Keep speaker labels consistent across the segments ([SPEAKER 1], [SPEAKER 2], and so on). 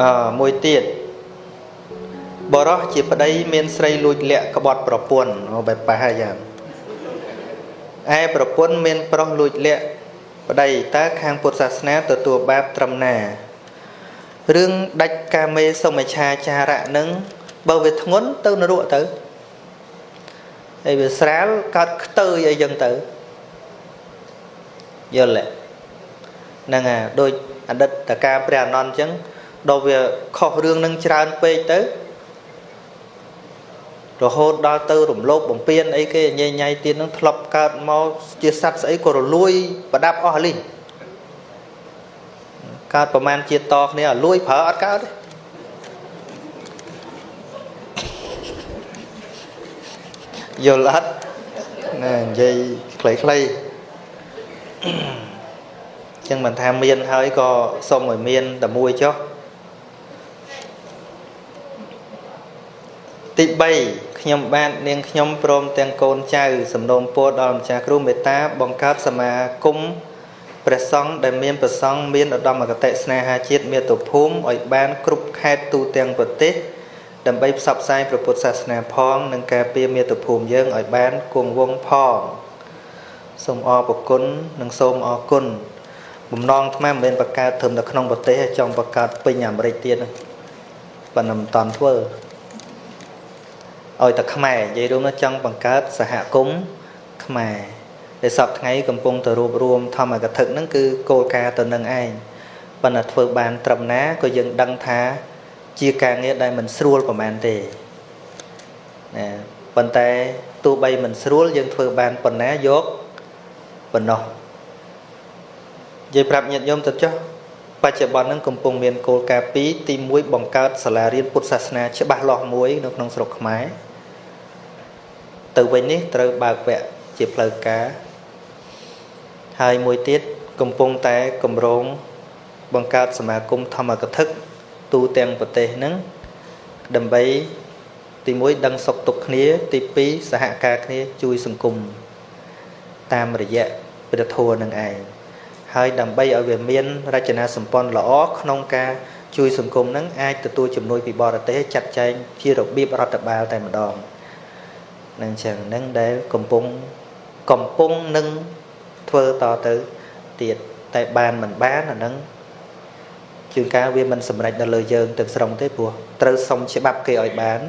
[SPEAKER 1] អឺមួយទៀតបរោះជាប្តីមានស្រីលួចលាក់ក្បត់ប្រពន្ធអូបែបប៉ះហើយយ៉ាងឯប្រពន្ធមានប្រុសលួចលាក់ប្តីតើខាងពុទ្ធសាសនាទទួលបាបត្រឹមណារឿងដាច់កាមេសុមិឆាចារៈនឹងបើវាធ្ងន់ទៅនរកទៅហើយវាស្រាលកើតខ្ទើយអីចឹងទៅយល់ទេហ្នឹងអាដូចអតីតកាព្រះអនន្តអញ្ចឹង ដល់វាខុសរឿងនឹងច្រើនពេកទៅរហូតដល់ទៅរំលោភបំពានអីគេញ៉ៃញ៉ៃទៀតនឹងធ្លាប់កើតមកជាសត្វស្អីក៏រលួយប្រដាប់អស់លីងកើតប្រមាណជាតិតគ្នាលួយប្រើអត់កើតទេយល់អត់ណានិយាយខ្លីៗចឹងមិនថាមានហើយក៏សុំឲ្យមានតែមួយចុះ ទី3ខ្ញុំបាទនាងខ្ញុំព្រមទាំងកូនចៅសំណូមពរដល់ម្ចាស់គ្រូមេត្តា បង្កើតសមាគមព្រះសង្ឃដែលមានប្រសង់មានឧត្តមគតិស្នេហាជាតិមាតុភូមិឲ្យបាន គ្រប់ខេត្តទូទាំងប្រទេសដើម្បីផ្សព្វផ្សាយព្រះពុទ្ធសាសនាផង និងការពារមាតុភូមិយើងឲ្យបានគង់វង្សផងសូមអរព្រគុណនិងសូមអរគុណបំណងអាត្មាមិនមែនបង្កើតត្រឹមតែក្នុងប្រទេសទេចង់បង្កើតពេញអាមេរិកទៀតប៉ុន្តែមិនតន់ធ្វើ ឲ្យតែខ្មែរនិយាយរួមនោះចង់បង្កើតសហគមន៍ខ្មែរដែលសពថ្ងៃកំពុងទៅរួបរวมធម្មកថាហ្នឹងគឺគោលការណ៍ទៅនឹងឯងប៉ុន្តែធ្វើបានត្រឹមណាក៏យើងដឹងថាជាការងារដែលមិនស្រួលប្រហែលទេណាប៉ុន្តែទោះបីមិនស្រួលយើងធ្វើបានប៉ុណ្ណាយកប៉ុណ្ណោះនិយាយប្រាប់ញាតិញោមទៅចុះ បច្ចុប្បន្នហ្នឹងកំពុងមានគោលការណ៍2ទី1បង្កើតសាលារៀនពុទ្ធសាសនាច្បាស់លាស់មួយនៅក្នុងស្រុកខ្មែរទៅវិញនេះត្រូវបើកវគ្គជាផ្លូវការហើយមួយទៀតកំពុងតែកម្រងបង្កើតសមាគមធម្មកថាទូទាំងប្រទេសហ្នឹងដើម្បីទី1ដឹងសុខទុក្ខគ្នា ទី2សហការគ្នាជួយសង្គមតាមរយៈព្រះធម៌នឹងឯង ហើយដើម្បីឲ្យវាមានរចនាសម្ព័ន្ធល្អក្នុងការជួយសង្គមនឹងអាចទទួលជំនួយពីបរទេសចាត់ចែងជារបៀបរដ្ឋបាលតែម្ដងនឹងចឹងនឹងដែលកំពុងកំពុងនឹងធ្វើតទៅទៀតតែបានមិនបានអានឹងជួនកាលវាមិនសម្រេចដល់លើយើងទាំងស្រុងទេព្រោះត្រូវសុំច្បាប់គេឲ្យបាន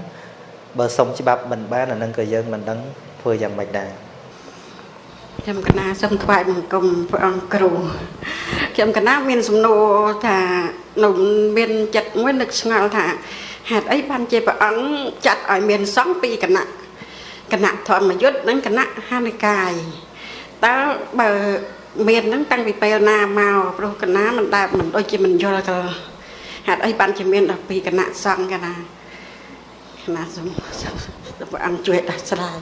[SPEAKER 1] បើសុំច្បាប់មិនបានអានឹងក៏យើងមិនដឹងធ្វើយ៉ាងម៉េចដែរ
[SPEAKER 2] ខ្ញុំកណាសូមថ្វាយបង្គំព្រះអង្គគ្រូខ្ញុំកណាមានសំណួរថានៅមានចិត្តមួយនឹកស្ងល់ថាហេតុអីបានជាព្រះអង្គចាត់ឲ្យមានសង្ឃពីរគណៈគណៈធម្មយុទ្ធនិងគណៈហានិកាយតើបើមានហ្នឹងតាំងពីពេលណាមកព្រោះគណៈមិនដែលមិនដូចជាមិនយល់ក៏ហេតុអីបានជាមានដល់ពីគណៈសង្ឃគណៈគណៈសូមព្រះអង្គជួយដោះស្រាយ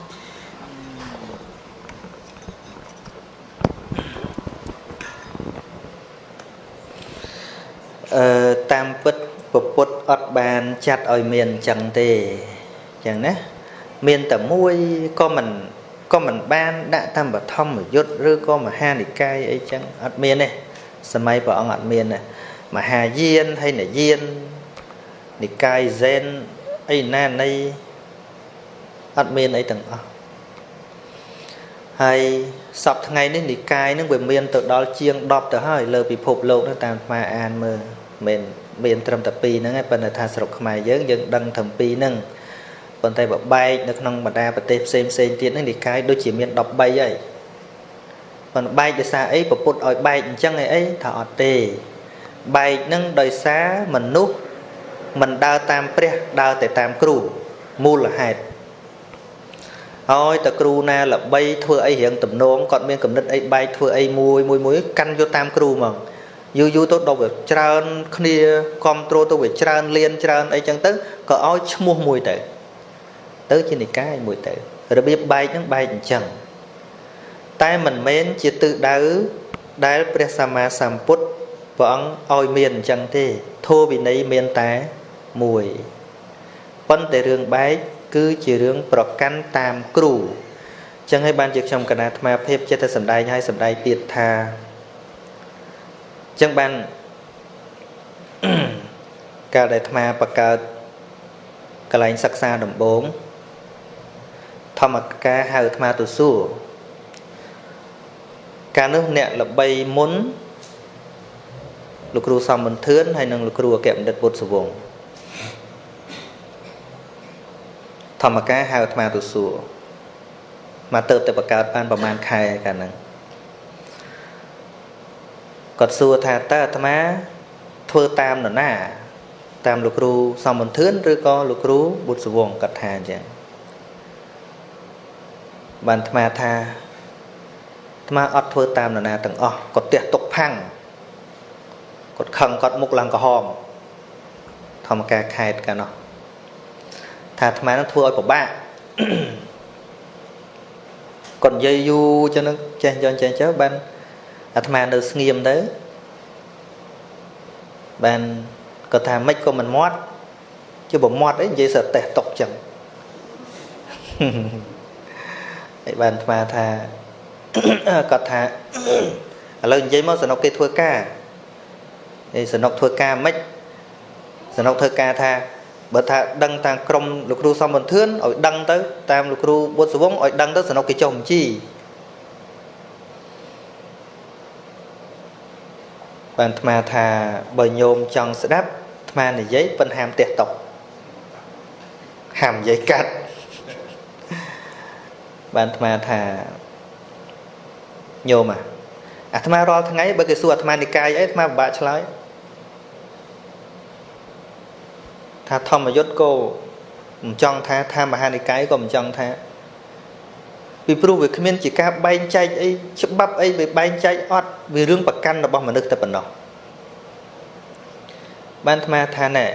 [SPEAKER 1] អឺតាមពិតពពុទ្ធអត់បានចាត់ឲ្យមានអញ្ចឹងទេអញ្ចឹងណាមានតែមួយក៏មិនក៏មិនបានដាក់តាមបឋមយុទ្ធឬក៏មហានិកាយអីចឹងអត់មានទេសម័យព្រះអង្គអត់មានទេមហាយានហើយនយាននិកាយហ្សែនអីណានៃអត់មានអីទាំងអស់ហើយសពថ្ងៃនេះនិកាយនឹងវាមានទៅដល់ជាង10ទៅហើយលើពិភពលោកនោះតាមស្មាអានមើល មិនមានត្រឹមតែ2ហ្នឹងឯងប៉ុន្តែថាស្រុកខ្មែរយើងយើងដឹងត្រឹម2ហ្នឹងប៉ុន្តែបើបែកនៅក្នុងបណ្ដាប្រទេសផ្សេងផ្សេងទៀតហ្នឹងនិកាយដូចជាមាន13ហើយប៉ុន្តែបែកដោយសារអីពពុទ្ធឲ្យបែកអញ្ចឹងឯអីថាអត់ទេបែកហ្នឹងដោយសារមនុស្សមិនដើរតាមព្រះដើរតែតាមគ្រូមូលហេតុហើយតគ្រូណាល្បីធ្វើអីរៀងទំនងគាត់មានកំណត់អីបែកធ្វើអីមួយមួយមួយកាន់យកតាមគ្រូហ្មង យូរយូរទៅដល់វាច្រើនគ្នាគ្រប់គ្រងទៅវាច្រើនលៀនច្រើនអីចឹងទៅក៏ឲ្យឈ្មោះមួយទៅ ទៅជានិកាយមួយទៅរបៀបបែកហ្នឹងបែកអញ្ចឹងតែមិនមែនជាទិសដៅដែលព្រះសម្មាសម្ពុទ្ធព្រះអង្គឲ្យមានអញ្ចឹងទេធម៌វិន័យមានតែមួយប៉ុន្តែរឿងបែកគឺជារឿងប្រកាន់តាមគ្រូចឹងហើយបានជាខ្ញុំកណាអាត្មាភាពចិត្តតែសំដែងឲ្យសំដែងទៀតថា ចឹងបានកាលដែលអាត្មាបកើតកន្លែងសិក្សាដំបូងធម្មការហៅអាត្មាទៅសួរកាលនោះអ្នកល្បីមុនលោកគ្រូសំមន្ទឿនហើយនិងលោកគ្រូអគ្គបណ្ឌិតពុទ្ធសវង្សធម្មការហៅអាត្មាទៅសួរមកទៅតែបកើតបានប្រហែលខែកាលហ្នឹង គាត់សួរថាតើអាត្មាធ្វើតាមនរណា តាមលោកគ្រូសំមន្ទឿនឬក៏លោកគ្រូបុត្រសវងគាត់ថាអញ្ចឹងបានអាត្មាថាអាត្មាអត់ធ្វើតាមនរណាទាំងអស់គាត់ទះទុកផាំងគាត់ខឹងគាត់មុខឡើងក្រហមធម្មការខេតកាលនោះថាអាត្មានឹងធ្វើឲ្យពិបាកគាត់និយាយយូរចឹងចេះយន់ចេះចុះបាន អាត្មានៅស្ងៀមទៅបានគាត់ថាមិនក៏មិនមាត់ជាបើមាត់អីនិយាយសើតេះຕົកចឹងហើយបានអាត្មាថាគាត់ថាឥឡូវនិយាយមកសនុកគេធ្វើការឯសនុកធ្វើការមិនសនុកធ្វើការថាបើថាដឹងតាមក្រមលោកគ្រូសំបន្ទឿនឲ្យដឹងទៅតាមលោកគ្រូបុត្រសវងឲ្យដឹងទៅសនុកគេចុះបញ្ជី បានអាត្មាថាបើញោមចង់ស្ដាប់អាត្មានិយាយប៉ុនហាមផ្ទះតុកហាមនិយាយកាត់បានអាត្មាថាញោមអាត្មារាល់ថ្ងៃបើគេសួរអាត្មានិកាយអីអាត្មាពិបាកឆ្លើយថាធម្មយុត្តក៏មិនចង់ថាថាមហានិកាយក៏មិនចង់ថា ពីព្រោះវាគ្មានជាការបែងចែកអីច្បាប់អីវាបែងចែកអត់វារឿងប្រកាន់របស់មនុស្សតែប៉ុណ្ណោះបានអាត្មាថាណែ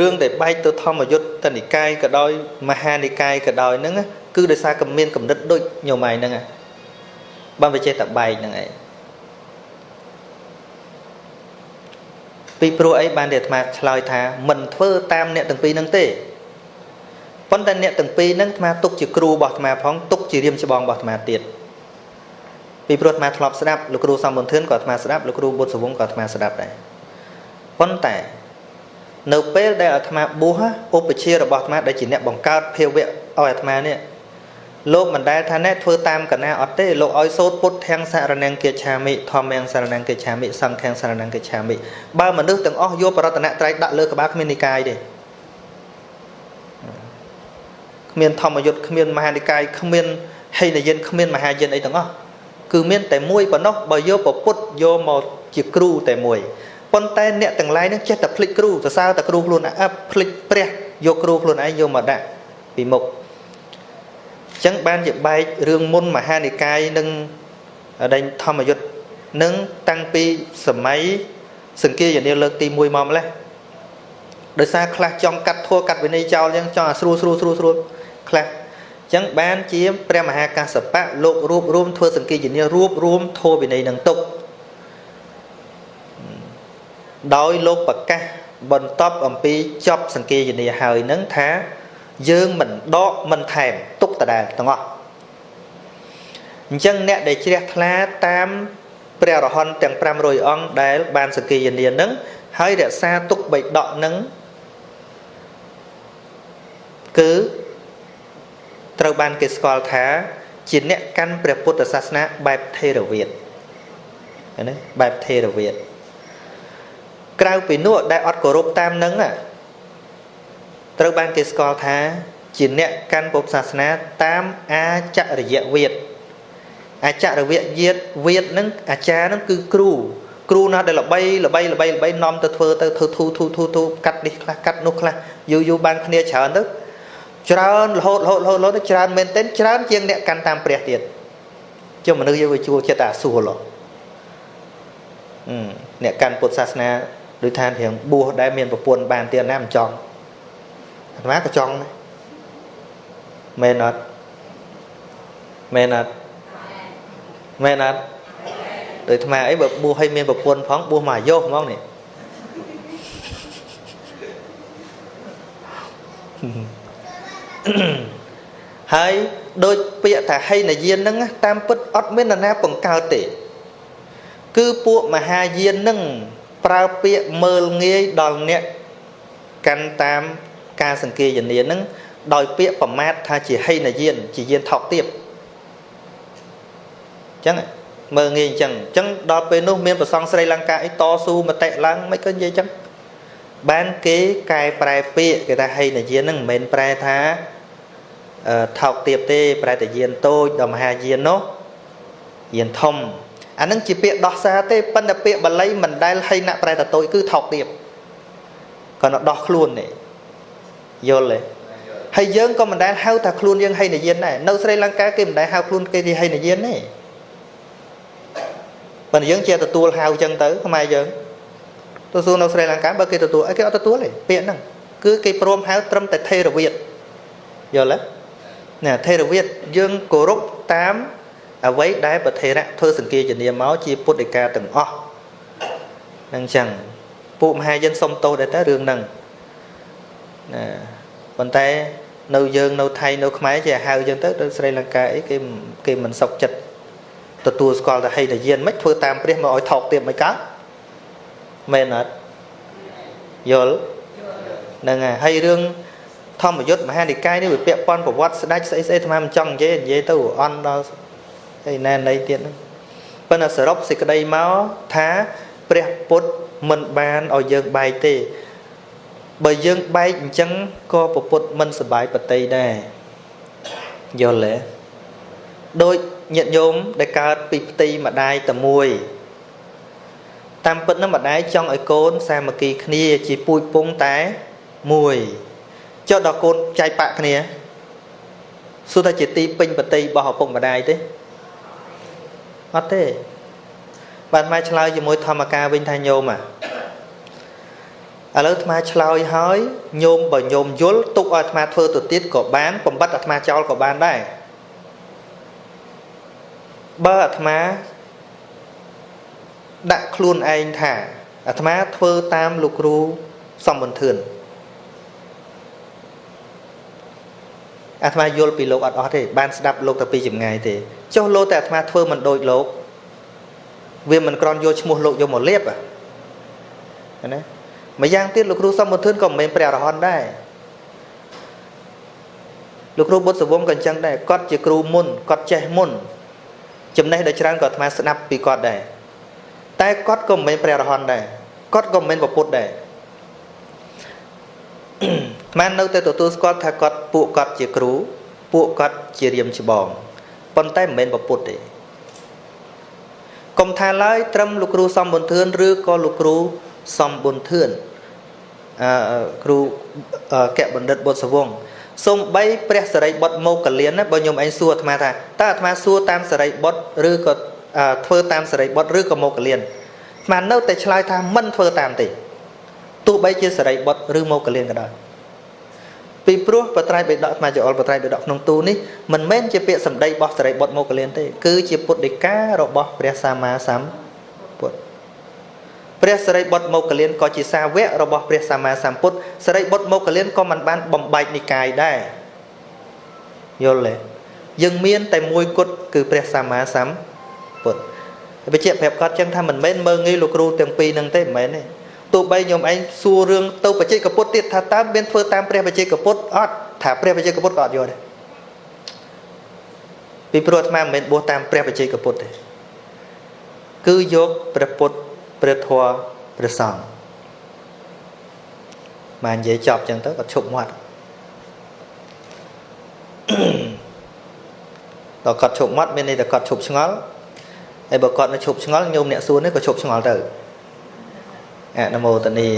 [SPEAKER 1] រឿងដែលបែកទៅធម្មយុត្តតនិកាយក៏ដោយមហានិកាយក៏ដោយហ្នឹងគឺដោយសារកំមានកំណត់ដូចញោមឯងហ្នឹងបានវាចេះតែបែកហ្នឹងឯងពីព្រោះអីបានតែអាត្មាឆ្លើយថាមិនធ្វើតាមអ្នកទាំងពីរហ្នឹងទេ ប៉ុន្តែអ្នកទាំងពីរហ្នឹងអាត្មាទុកជាគ្រូរបស់អាត្មាផងទុកជារៀមច្បងរបស់អាត្មាទៀតពីព្រោះអាត្មាធ្លាប់ស្ដាប់លោកគ្រូសំបុនធឿនក៏អាត្មាស្ដាប់លោកគ្រូបុត្រសវងក៏អាត្មាស្ដាប់ដែរប៉ុន្តែនៅពេលដែលអាត្មាបួសឧបជារបស់អាត្មាដែលជាអ្នកបង្កើតភាវៈឲ្យអាត្មានេះលោកមិនដែលថាណែធ្វើតាមកណាអត់ទេលោកឲ្យសូត្រពុទ្ធទាំងសរណង្គកិច្ឆាមិធម្មទាំងសរណង្គកិច្ឆាមិសង្ឃទាំងសរណង្គកិច្ឆាមិបើមនុស្សទាំងអស់យកបរតនត្រ័យដាក់លើក្បាលគ្មាននិកាយទេ គ្មានធម្មយុត្តគ្មានមហានិកាយគ្មានហេនយិនគ្មានមហាយិនអីទាំងអស់គឺមានតែមួយប៉ុណ្ណោះបើយកពុទ្ធយកមកជាគ្រូតែមួយប៉ុន្តែអ្នកទាំងឡាយនឹងចេះតែភ្លេចគ្រូសរសើរតែគ្រូខ្លួនឯងភ្លេចព្រះយកគ្រូខ្លួនឯងយកមកដាក់ពីមុខអញ្ចឹងបានជាបែករឿងមុនមហានិកាយនិងដេញធម្មយុត្តនឹងតាំងពីសម័យសង្គាយនាលើកទី1មកម្លេះដោយសារខ្លះចង់កាត់ធัวកាត់វិន័យចោលអញ្ចឹងចង់ឲ្យស្រួលស្រួលស្រួលស្រួល ខ្លះអញ្ចឹងបានជាព្រះមហាកាសបៈលោករួបរวมធ្វើសង្គាយនារួបរวมធัวវិន័យនឹងទុកដោយលោកប្រកាសបន្ទាប់អំពីចប់សង្គាយនាហើយនឹងថាយើងមិនដកមិនថែមទុកដដែលទាំងអស់អញ្ចឹងអ្នកដែលជ្រះថ្លាតាមព្រះរហន្តទាំង500អង្គដែលបានសង្គាយនានឹងហើយរក្សាទុកបិដកនឹងគឺ ត្រូវបានគេស្គាល់ថាជាអ្នកកាន់ព្រះពុទ្ធសាសនាបែបថេរវាទណាបែបថេរវាទក្រៅពីនោះដែលអត់គោរពតាមនឹងត្រូវបានគេស្គាល់ថា ជាអ្នកកាន់ពុទ្ធសាសនាតាមអាចរិយវិទ្យអាចរិយវិទ្យាវិទ្យនឹងអាចារ្យនឹងគឺគ្រូគ្រូណាដែលល្បីល្បីល្បីល្បីនាំទៅធ្វើទៅធ្វើធូធូធូធូកាត់នេះខ្លះកាត់នោះខ្លះយូរយូរបានគ្នាច្រើនទៅ ច្រើនរហូតរហូតរហូតរហូតទៅច្រើនមែនទែនច្រើនជាងអ្នកកាន់តាមព្រះទៀតចុះមនុស្សយើងវាជួលចិត្តអាសួរឡោះអ្នកកាន់ពុទ្ធសាសនាដូចថារៀងបួសដែលមានប្រពន្ធបានទៀតណាមិនចង់អាត្មាក៏ចង់ដែរមែនអត់មែនអត់មែនអត់ដូចអាត្មាអីបើបួសឲ្យមានប្រពន្ធផងបួសមកអាយុហ្មងនេះ ហើយដូចពាក្យថាហីនយានហ្នឹងតាមពិតអត់មាននរណាបង្កើតទេ គឺពួកមហាយានហ្នឹងប្រើពាក្យមើលងាយដល់អ្នកកាន់តាមការសង្កេយនានឹងដោយពាក្យប្រមាថថាជាហីនយានជាយានថោកទាបអញ្ចឹងមើលងាយអញ្ចឹងអញ្ចឹងដល់ពេលនោះមានប្រសងស្រីលង្កាអីតស៊ូមតិឡើងមិនក៏និយាយអញ្ចឹង បានគេកែប្រែពាក្យគេថាហីនយានហ្នឹងមិនមែនប្រែថាថោកទាបទេ ប្រែតែយានតូចដល់មហាយាននោះយានធំអានឹងជាពាក្យដោះសារទេប៉ុន្តែពាក្យបាលីមិនដែលហីណាក់ប្រែតតូចគឺថោកទាបគាត់ដោះខ្លួននេះយល់ទេហើយយើងក៏មិនដែលហៅថាខ្លួនយើងហីនយានដែរនៅស្រីលង្កាគេមិនដែលហៅខ្លួនគេជាហីនយានទេប៉ុន្តែយើងជាទទួលហៅអញ្ចឹងទៅខ្មែរយើង ទទួលនៅស្រីលង្កាបើគេទទួលអីគេអត់ទទួលទេពាក្យហ្នឹងគឺគេព្រមហៅត្រឹមតែថេរវាទយល់ទេណាថេរវាទយើងគោរពតាមអ្វីដែលប្រធេរៈធ្វើសង្កេតនាមកជាពុទ្ធិកាទាំងអស់នឹងចឹងពួកមហាជនសុំទោសដែរតើរឿងហ្នឹងណាប៉ុន្តែនៅយើងនៅថៃនៅខ្មែរជាហៅចឹងទៅទៅស្រីលង្កាអីគេគេមិនសុខចិត្តទទួលស្គាល់តែហេតុយានមិនធ្វើតាមព្រះមកឲ្យថោកទៀតមិនកើត មែនអត់យល់ហ្នឹងហើយរឿងធម្មយុត្តមហានិកាយនេះវាពាក់ព័ន្ធប្រវត្តិស្ដេចស្អីស្អីអាត្មាមិនចង់និយាយនិយាយទៅអន់ដល់អីណែណីទៀតហ្នឹងប៉ុន្តែសរុបសេចក្តីមកថាព្រះពុទ្ធមិនបានឲ្យយើងបែកទេបើយើងបែកអញ្ចឹងក៏ពពុទ្ធមិនសបាយបតីដែរយល់ទេដូចញាតិញោមដែលកើតពីផ្ទៃម្ដាយតែមួយ តាមពិតនឹងម្ដាយចង់ឲ្យកូនសាមគ្គីគ្នាជាពូជពងតែមួយចុះដល់កូនចែកបាក់គ្នាសួរថាជាទីពេញបតីរបស់ឪពុកម្ដាយទេអត់ទេបានមកឆ្លើយជាមួយធម្មការវិញថាញោមអាឥឡូវអាត្មាឆ្លើយហើយញោមបើញោមយល់ទុកឲ្យអាត្មាធ្វើទៅទៀតក៏បានបំបត្តិអាត្មាចោលក៏បានដែរបើអាត្មា ដាក់ខ្លួនឯងថាអាត្មាធ្វើតាមលោកគ្រូសំបន្ធឿនអាត្មាយល់ពីលោកអត់អស់ទេបានស្ដាប់លោកតែពីចម្ងាយទេចុះលោកតែអាត្មាធ្វើមិនដូចលោកវាមិនក្រន់យកឈ្មោះលោកយកមកលៀបណាម្យ៉ាងទៀតលោកគ្រូសំបន្ធឿនក៏មិនមែនព្រះអរហន្តដែរលោកគ្រូបុត្រសវងក៏អញ្ចឹងដែរគាត់ជាគ្រូមុនគាត់ចេះមុនចំណេះដ៏ច្រើនក៏អាត្មាស្ដាប់ពីគាត់ដែរ តែគាត់ក៏មិនមែនព្រះអរហន្តដែរគាត់ក៏មិនមែនពុទ្ធដែរអាត្មានៅតែទទួលស្គាល់ថាគាត់ពួកគាត់ជាគ្រូពួកគាត់ជារៀមច្បងប៉ុន្តែមិនមែនពុទ្ធទេកុំថាឡើយត្រឹមលោកគ្រូសំបុនធឿនឬក៏លោកគ្រូសំបុនធឿនអឺគ្រូកៈបណ្ឌិតបុត្រសវងសំបីព្រះសរិបុត្រមកកលៀនណាបើខ្ញុំឯងសួរអាត្មាថាតើអាត្មាសួរតាមសរិបុត្រឬក៏ ធ្វើតាមសរិបុត្រឬក៏មកកលៀនអាត្មានៅតែឆ្លើយថាមិនធ្វើតាមទេទោះបីជាសរិបុត្រឬមកកលៀនក៏ដោយពីព្រោះបត្រៃបិដកអាត្មាចអលបត្រៃបិដកក្នុងទូនេះមិនមែនជាពាក្យសម្ដីរបស់សរិបុត្រមកកលៀនទេ គឺជាពុទ្ធដីការបស់ព្រះសម្មាសម្ពុទ្ធព្រះសរិបុត្រមកកលៀនក៏ជាសាវករបស់ព្រះសម្មាសម្ពុទ្ធសរិបុត្រមកកលៀនក៏មិនបានបំបែកនិកាយដែរយល់ទេយើងមានតែមួយគត់គឺព្រះសម្មាសម្ពុទ្ធ បញ្ជាក់ប្រាប់គាត់ចឹងថាមិនមែនមើងងាយលោកគ្រូទាំងពីរនឹងទេមិនមែនទេទោះបីខ្ញុំឯងសួររឿងទៅបច្ចេកពុទ្ធទៀតថាតើមានធ្វើតាមព្រះបច្ចេកពុទ្ធអត់ថាព្រះបច្ចេកពុទ្ធក៏អត់យល់ដែរពីព្រោះអាត្មាមិនមែនបួសតាមព្រះបច្ចេកពុទ្ធទេគឺយកព្រះពុទ្ធព្រះធម៌ព្រះសង្ឃបាននិយាយចប់ចឹងទៅគាត់ឈប់មាត់ដល់គាត់ឈប់មាត់មានន័យថាគាត់ឈប់ឆ្ងល់ ហើយបើគាត់នៅឈប់ឆ្ងល់ញោមអ្នកសួរនេះក៏ឈប់ឆ្ងល់ទៅអនុមោទនី